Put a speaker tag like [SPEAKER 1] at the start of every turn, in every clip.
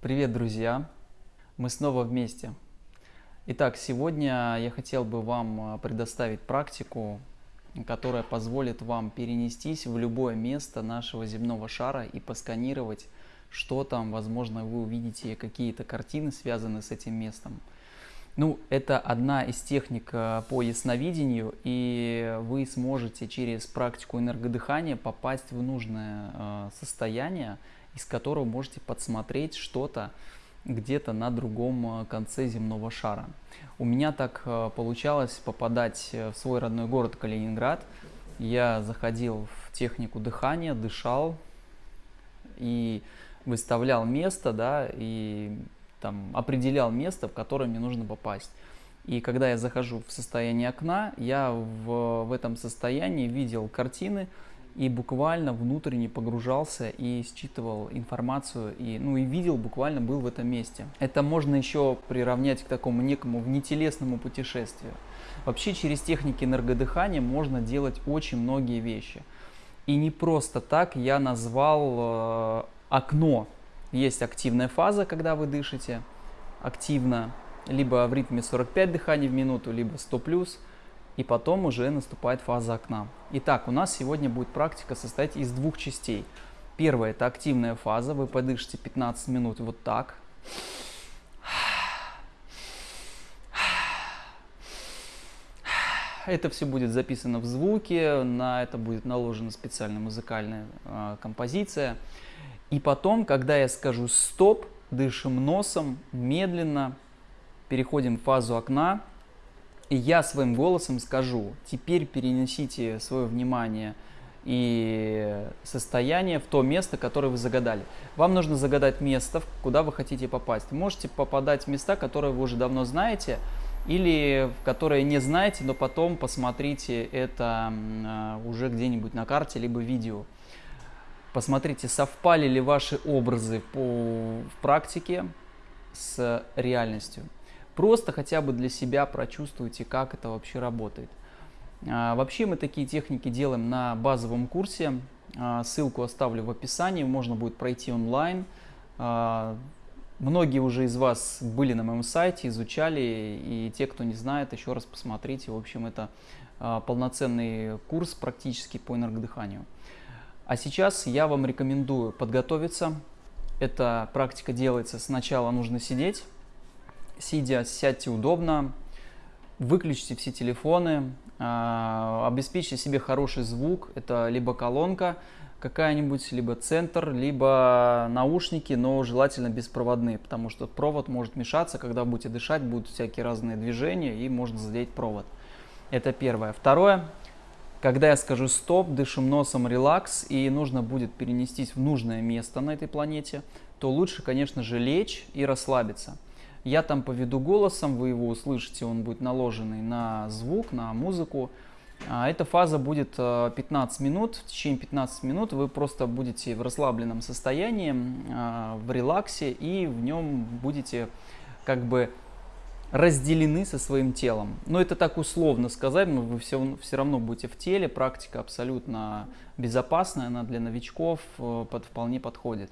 [SPEAKER 1] Привет, друзья! Мы снова вместе. Итак, сегодня я хотел бы вам а, предоставить практику, которая позволит вам перенестись в любое место нашего земного шара и посканировать, что там, возможно, вы увидите какие-то картины, связанные с этим местом. Ну, это одна из техник а, по ясновидению, и вы сможете через практику энергодыхания попасть в нужное а, состояние, из которого можете подсмотреть что-то где-то на другом э, конце земного шара. У меня так э, получалось попадать в свой родной город Калининград. Я заходил в технику дыхания, дышал и выставлял место, да, и там определял место, в которое мне нужно попасть. И когда я захожу в состояние окна, я в, в этом состоянии видел картины, и буквально внутренне погружался и считывал информацию, и, ну, и видел, буквально был в этом месте. Это можно еще приравнять к такому некому внетелесному путешествию. Вообще через техники энергодыхания можно делать очень многие вещи. И не просто так я назвал э, окно. Есть активная фаза, когда вы дышите активно, либо в ритме 45 дыханий в минуту, либо 100 плюс – и потом уже наступает фаза окна. Итак, у нас сегодня будет практика состоять из двух частей. Первая – это активная фаза, вы подышите 15 минут вот так. Это все будет записано в звуке, на это будет наложена специальная музыкальная э, композиция. И потом, когда я скажу «стоп», дышим носом, медленно, переходим в фазу окна, и я своим голосом скажу, теперь перенесите свое внимание и состояние в то место, которое вы загадали. Вам нужно загадать место, куда вы хотите попасть. Можете попадать в места, которые вы уже давно знаете, или в которые не знаете, но потом посмотрите это а, уже где-нибудь на карте, либо видео. Посмотрите, совпали ли ваши образы по, в практике с реальностью. Просто хотя бы для себя прочувствуйте, как это вообще работает. А, вообще мы такие техники делаем на базовом курсе. А, ссылку оставлю в описании, можно будет пройти онлайн. А, многие уже из вас были на моем сайте, изучали, и те, кто не знает, еще раз посмотрите. В общем, это полноценный курс практически по энергодыханию. А сейчас я вам рекомендую подготовиться. Эта практика делается сначала нужно сидеть, сидя, сядьте удобно, выключите все телефоны, а, обеспечьте себе хороший звук. Это либо колонка какая-нибудь, либо центр, либо наушники, но желательно беспроводные, потому что провод может мешаться, когда будете дышать, будут всякие разные движения и можно задеть провод. Это первое. Второе. Когда я скажу стоп, дышим носом, релакс, и нужно будет перенестись в нужное место на этой планете, то лучше, конечно же, лечь и расслабиться. Я там поведу голосом, вы его услышите, он будет наложенный на звук, на музыку. А, эта фаза будет 15 э, минут. В течение 15 минут вы просто будете в расслабленном состоянии, а, в релаксе, и в нем будете как бы разделены со своим телом. Но это так условно сказать, но вы все, все равно будете в теле. Практика абсолютно безопасная, она для новичков э, под, вполне подходит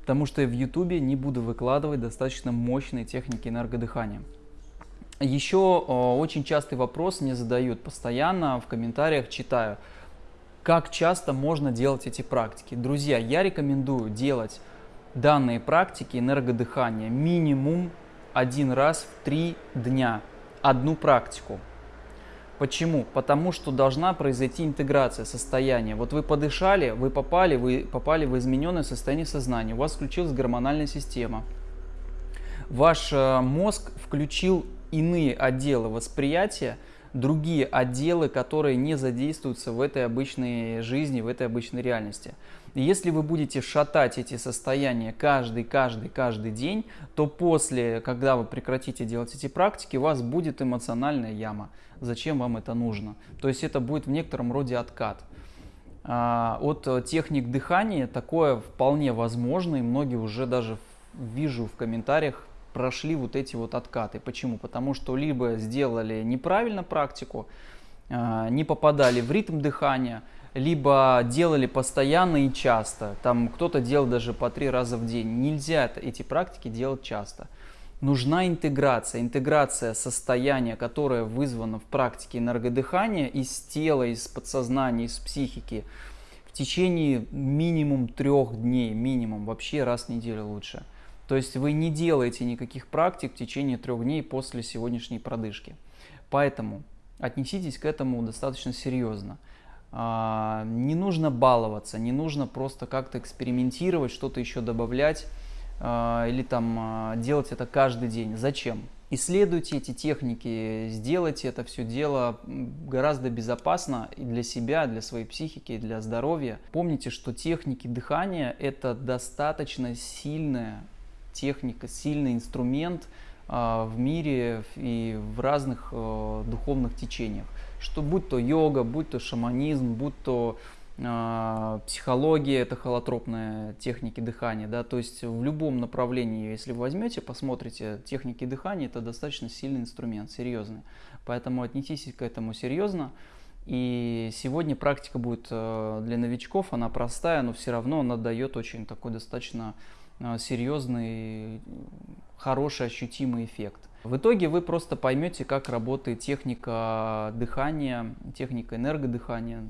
[SPEAKER 1] потому что я в YouTube не буду выкладывать достаточно мощные техники энергодыхания. Еще очень частый вопрос мне задают постоянно, в комментариях читаю, как часто можно делать эти практики. Друзья, я рекомендую делать данные практики энергодыхания минимум один раз в три дня, одну практику. Почему? Потому что должна произойти интеграция состояния. Вот вы подышали, вы попали, вы попали в измененное состояние сознания, у вас включилась гормональная система. Ваш э, мозг включил иные отделы восприятия, другие отделы, которые не задействуются в этой обычной жизни, в этой обычной реальности. И если вы будете шатать эти состояния каждый, каждый, каждый день, то после, когда вы прекратите делать эти практики, у вас будет эмоциональная яма. Зачем вам это нужно? То есть это будет в некотором роде откат. А, от техник дыхания такое вполне возможно, и многие уже даже вижу в комментариях прошли вот эти вот откаты. Почему? Потому что либо сделали неправильно практику, а, не попадали в ритм дыхания, либо делали постоянно и часто. Там кто-то делал даже по три раза в день. Нельзя эти практики делать часто. Нужна интеграция. Интеграция состояния, которое вызвано в практике энергодыхания из тела, из подсознания, из психики в течение минимум трех дней, минимум, вообще раз в неделю лучше. То есть вы не делаете никаких практик в течение трех дней после сегодняшней продышки. Поэтому отнеситесь к этому достаточно серьезно. А, не нужно баловаться, не нужно просто как-то экспериментировать, что-то еще добавлять а, или там а, делать это каждый день. Зачем? Исследуйте эти техники, сделайте это все дело гораздо безопасно и для себя, для своей психики, и для здоровья. Помните, что техники дыхания это достаточно сильная техника, сильный инструмент в мире и в разных э, духовных течениях что будь то йога, будь то шаманизм, будь то э, психология, это холотропные техники дыхания, да, то есть в любом направлении, если вы возьмете, посмотрите техники дыхания, это достаточно сильный инструмент, серьезный, поэтому отнеситесь к этому серьезно. И сегодня практика будет э, для новичков, она простая, но все равно она дает очень такой достаточно э, серьезный, хороший, ощутимый эффект. В итоге вы просто поймете, как работает техника дыхания, техника энергодыхания,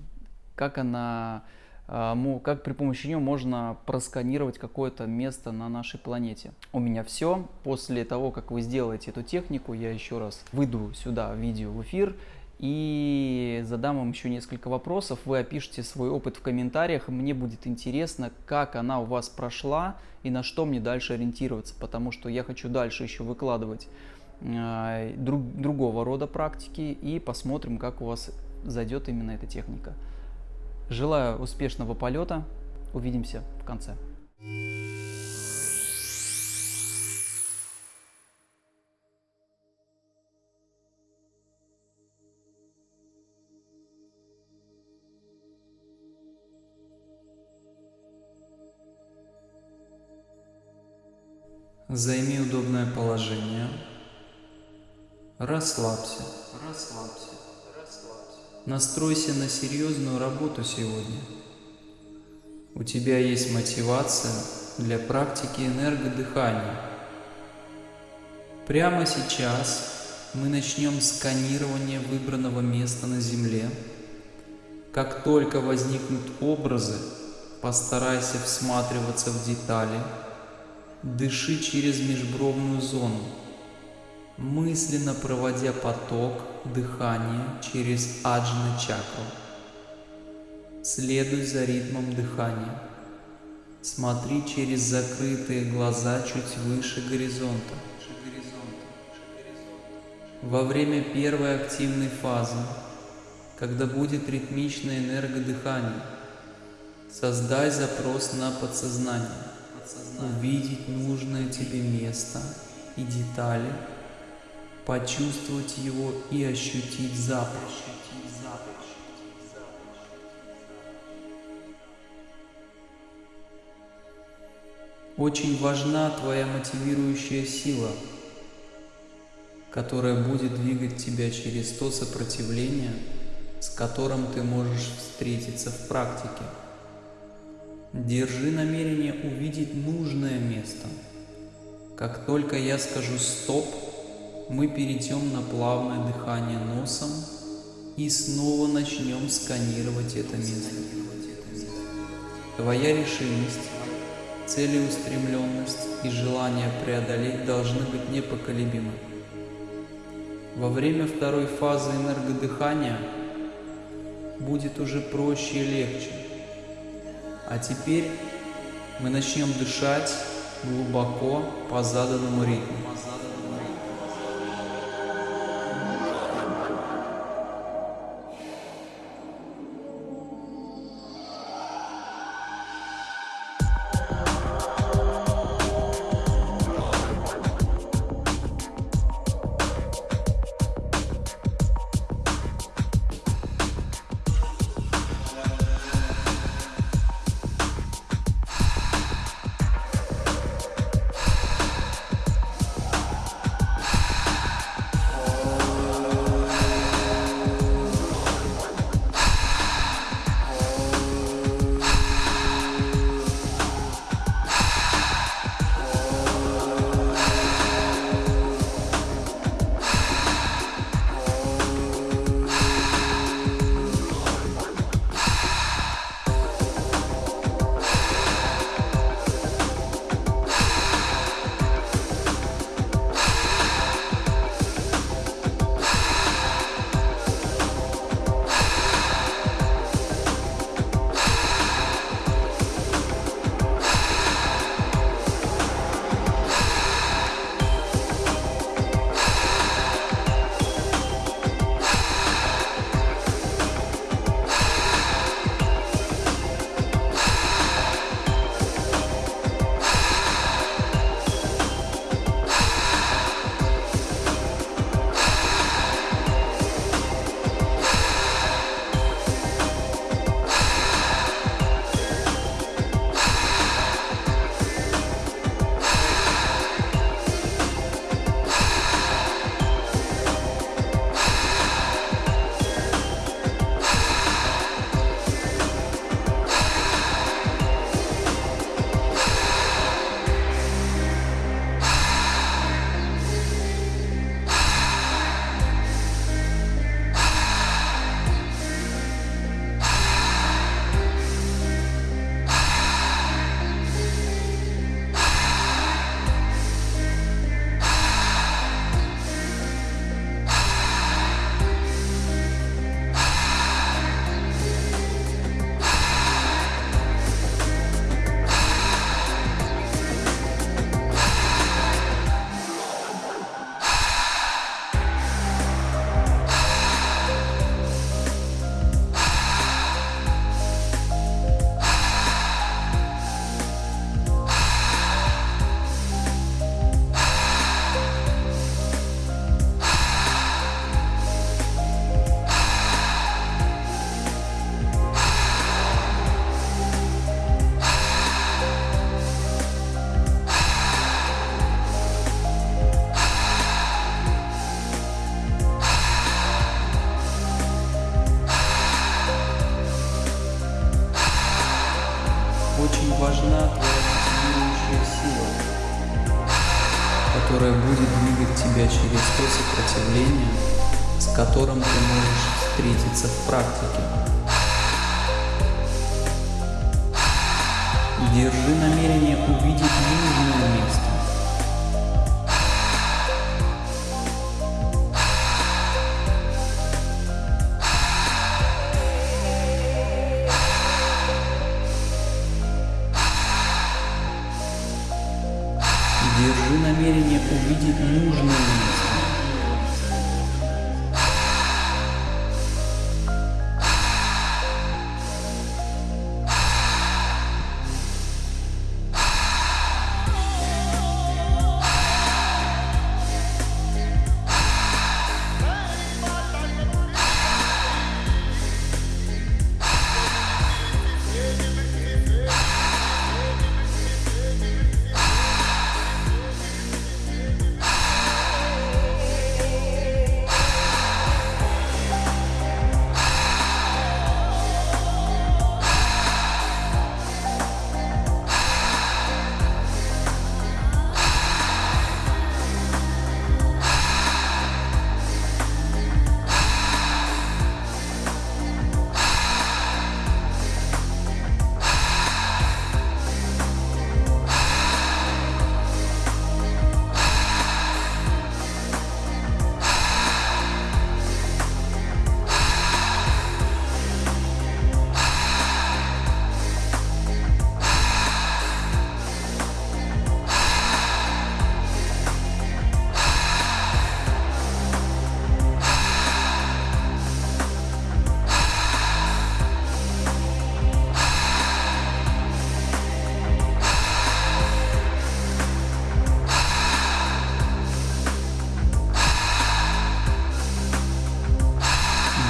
[SPEAKER 1] как она, а, как при помощи нее можно просканировать какое-то место на нашей планете. У меня все. После того, как вы сделаете эту технику, я еще раз выйду сюда видео в эфир и задам вам еще несколько вопросов. Вы опишите свой опыт в комментариях. Мне будет интересно, как она у вас прошла и на что мне дальше ориентироваться, потому что я хочу дальше еще выкладывать Э, друг, другого рода практики и посмотрим, как у вас зайдет именно эта техника. Желаю успешного полета. Увидимся в конце.
[SPEAKER 2] Займи удобное положение. Расслабься. Расслабься. Расслабься. Настройся на серьезную работу сегодня. У тебя есть мотивация для практики энергодыхания. Прямо сейчас мы начнем сканирование выбранного места на Земле. Как только возникнут образы, постарайся всматриваться в детали. Дыши через межбровную зону мысленно проводя поток дыхания через аджна чакру. Следуй за ритмом дыхания. Смотри через закрытые глаза чуть выше горизонта. Во время первой активной фазы, когда будет ритмичное энергодыхание, создай запрос на подсознание, увидеть нужное тебе место и детали – почувствовать его и ощутить запах. Очень важна твоя мотивирующая сила, которая будет двигать тебя через то сопротивление, с которым ты можешь встретиться в практике. Держи намерение увидеть нужное место. Как только я скажу «стоп», мы перейдем на плавное дыхание носом и снова начнем сканировать это место. Твоя решимость, целеустремленность и желание преодолеть должны быть непоколебимы. Во время второй фазы энергодыхания будет уже проще и легче. А теперь мы начнем дышать глубоко по заданному ритму. Которое будет двигать тебя через то сопротивление, с которым ты можешь встретиться в практике. Держи намерение увидеть нужное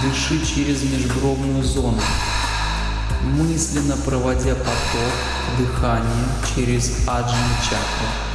[SPEAKER 2] Дыши через межбровную зону, мысленно проводя поток дыхания через аджну чакру.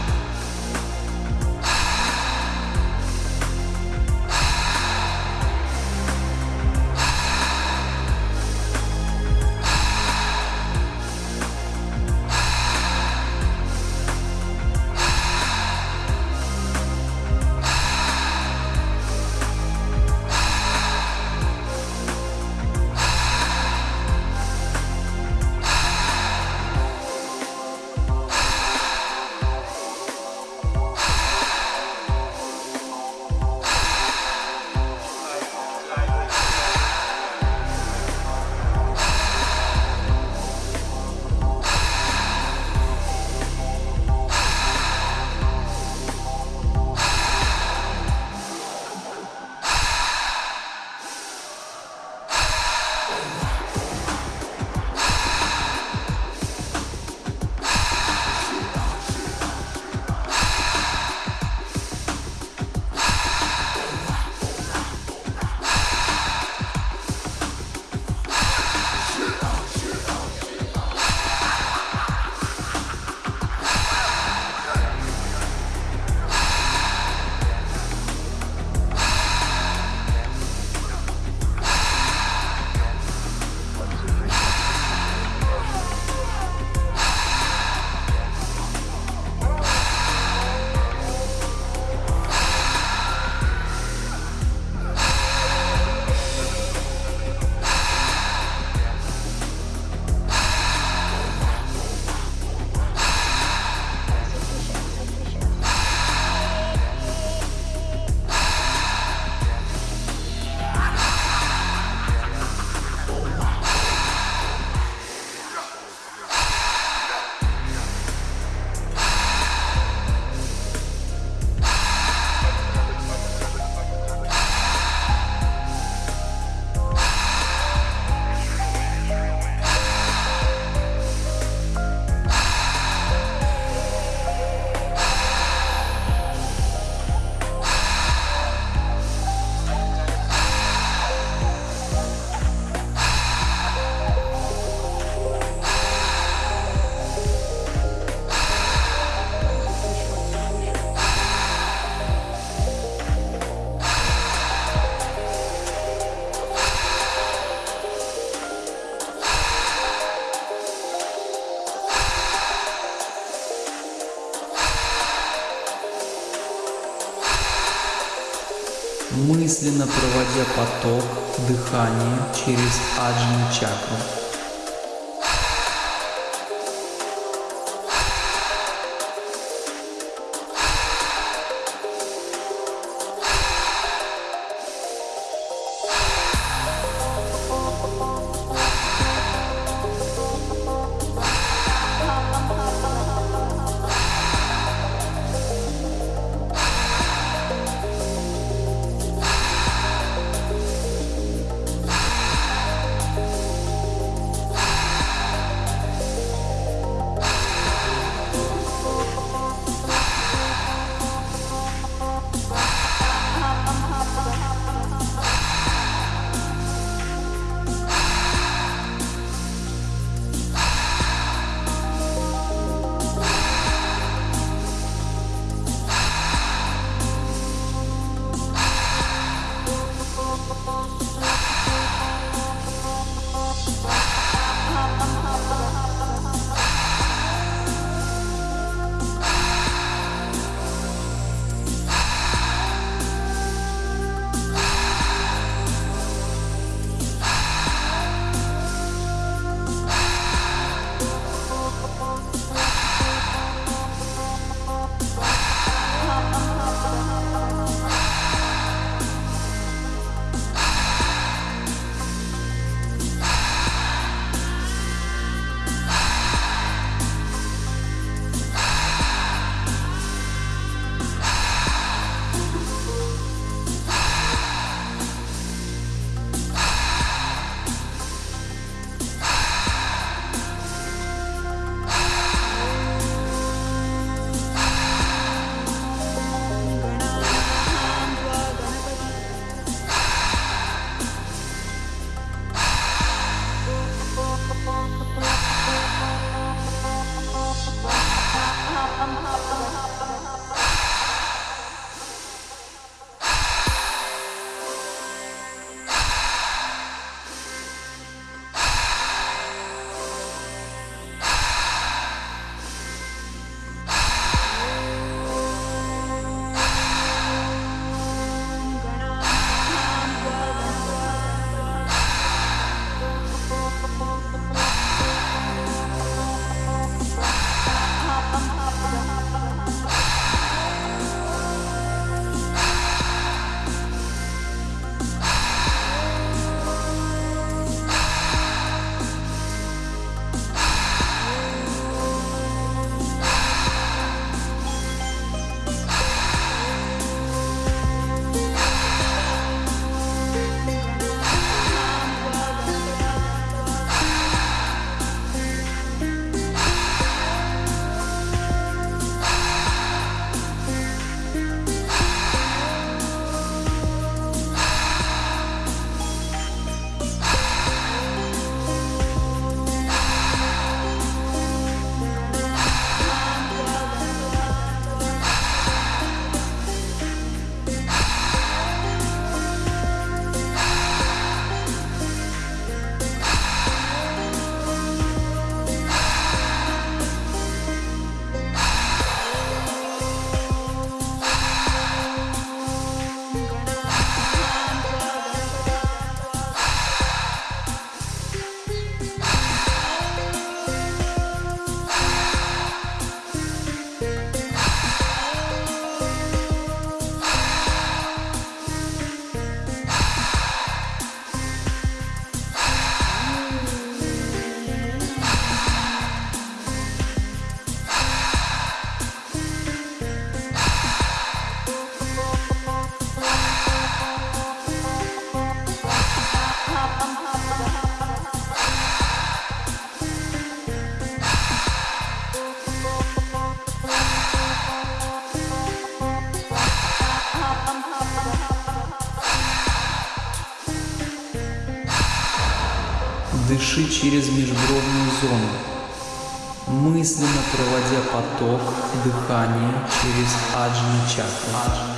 [SPEAKER 2] Мысленно проводя поток дыхания через аджну чакру. Дыши через межбровную зону, мысленно проводя поток дыхания через аджну чакру.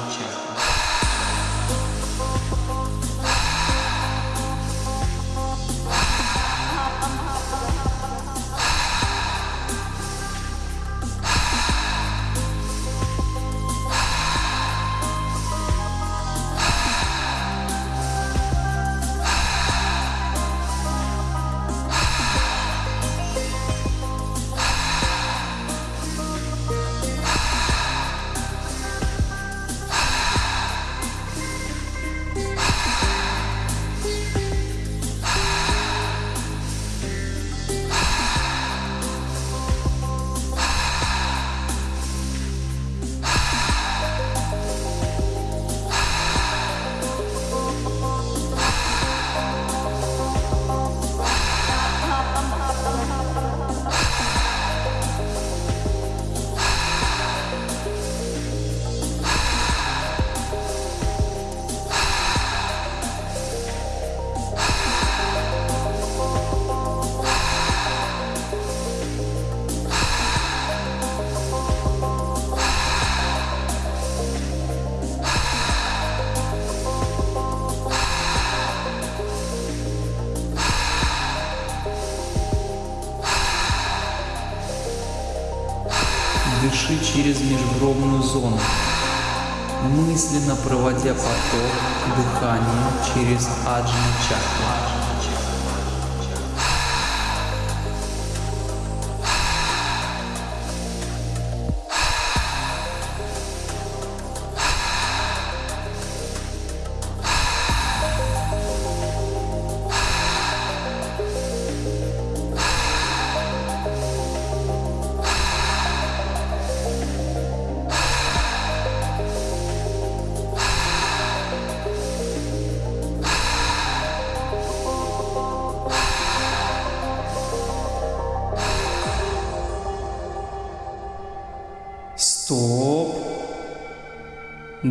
[SPEAKER 2] Зону, мысленно проводя поток дыхания через аджна чакру.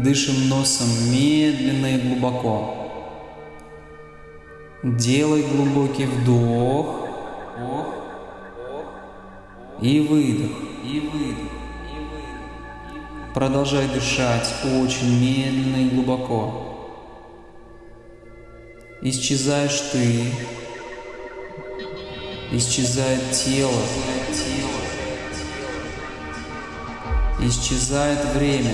[SPEAKER 2] Дышим носом медленно и глубоко. Делай глубокий вдох и выдох. И выдох. Продолжай дышать очень медленно и глубоко. Исчезаешь ты, исчезает тело, Исчезает время.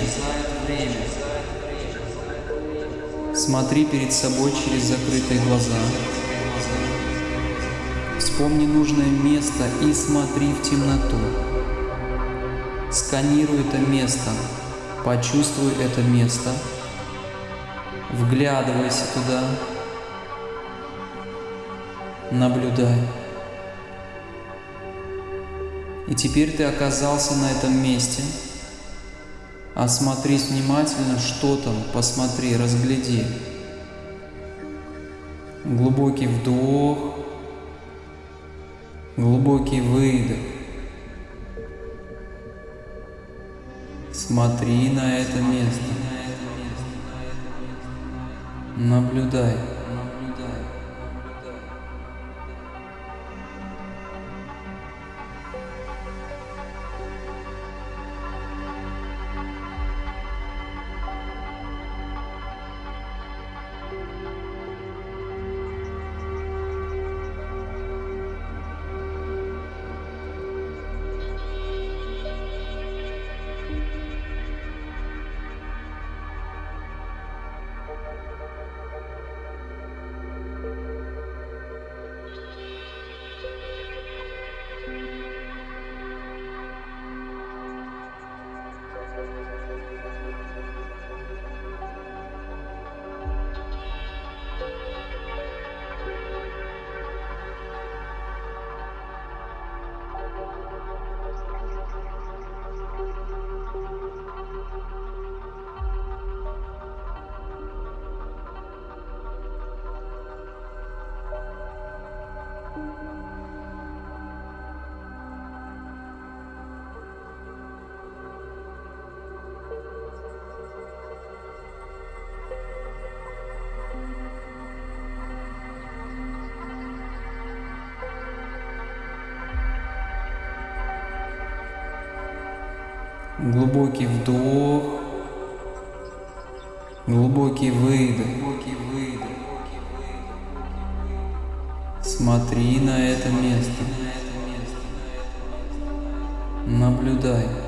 [SPEAKER 2] Смотри перед собой через закрытые глаза. Вспомни нужное место и смотри в темноту. Сканируй это место, почувствуй это место, вглядывайся туда, наблюдай. И теперь ты оказался на этом месте – Осмотрись внимательно, что там, посмотри, разгляди. Глубокий вдох, глубокий выдох. Смотри на это место. Наблюдай. Глубокий вдох, глубокий выдох. Смотри на это место. Наблюдай.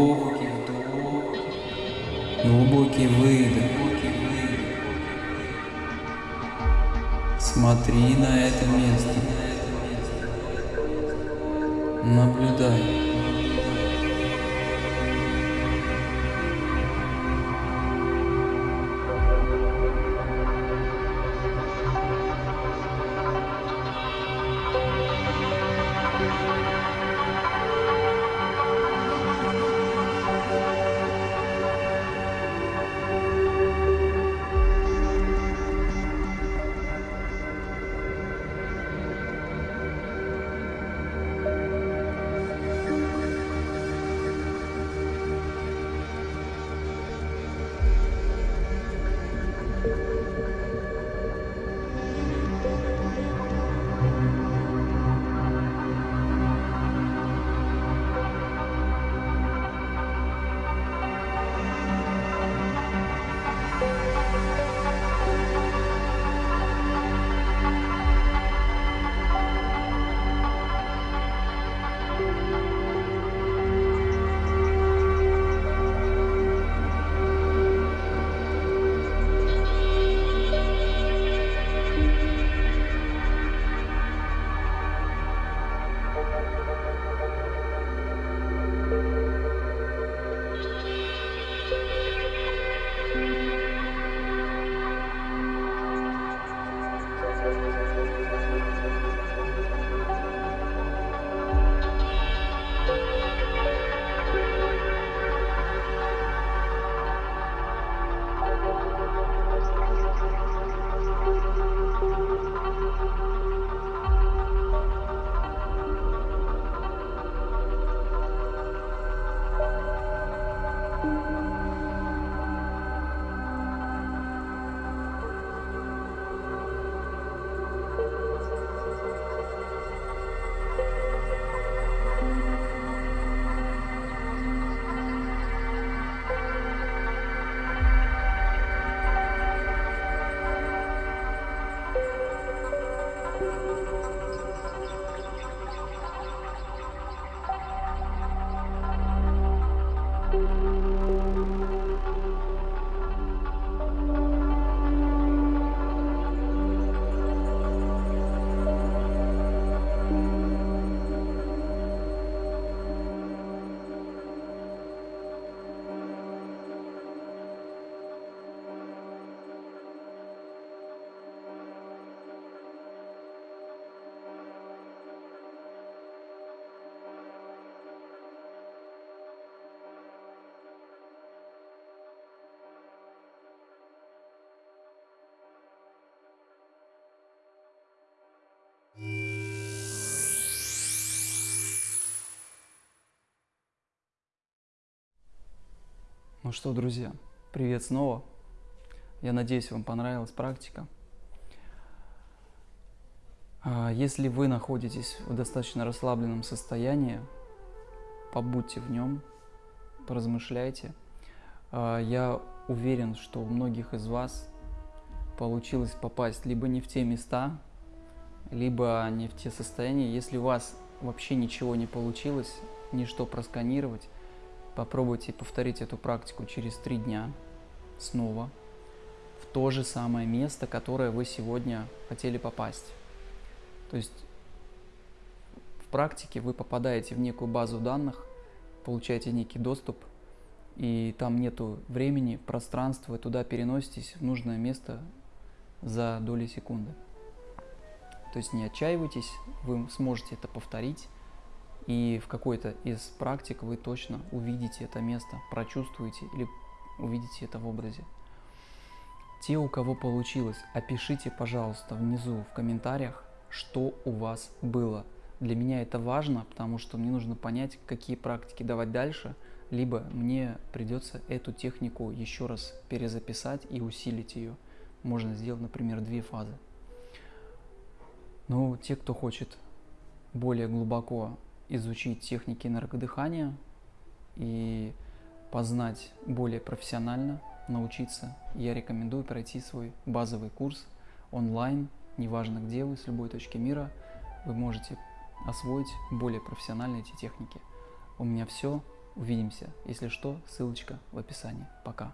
[SPEAKER 2] Вдох, глубокий выдох. Смотри на это место. Наблюдай.
[SPEAKER 1] Ну что, друзья, привет снова. Я надеюсь, вам понравилась практика. А, если вы находитесь в достаточно расслабленном состоянии, побудьте в нем, поразмышляйте. А, я уверен, что у многих из вас получилось попасть либо не в те места, либо не в те состояния. Если у вас вообще ничего не получилось, ничто просканировать, попробуйте повторить эту практику через три дня снова в то же самое место, которое вы сегодня хотели попасть. То есть в практике вы попадаете в некую базу данных, получаете некий доступ, и там нету времени, пространства, вы туда переноситесь в нужное место за доли секунды. То есть не отчаивайтесь, вы сможете это повторить, и в какой-то из практик вы точно увидите это место, прочувствуете или увидите это в образе. Те, у кого получилось, опишите, пожалуйста, внизу в комментариях, что у вас было. Для меня это важно, потому что мне нужно понять, какие практики давать дальше, либо мне придется эту технику еще раз перезаписать и усилить ее. Можно сделать, например, две фазы. Но те, кто хочет более глубоко изучить техники энергодыхания и познать более профессионально, научиться, я рекомендую пройти свой базовый курс онлайн неважно где вы, с любой точки мира, вы можете освоить более профессионально эти техники. У меня все. Увидимся. Если что, ссылочка в описании. Пока.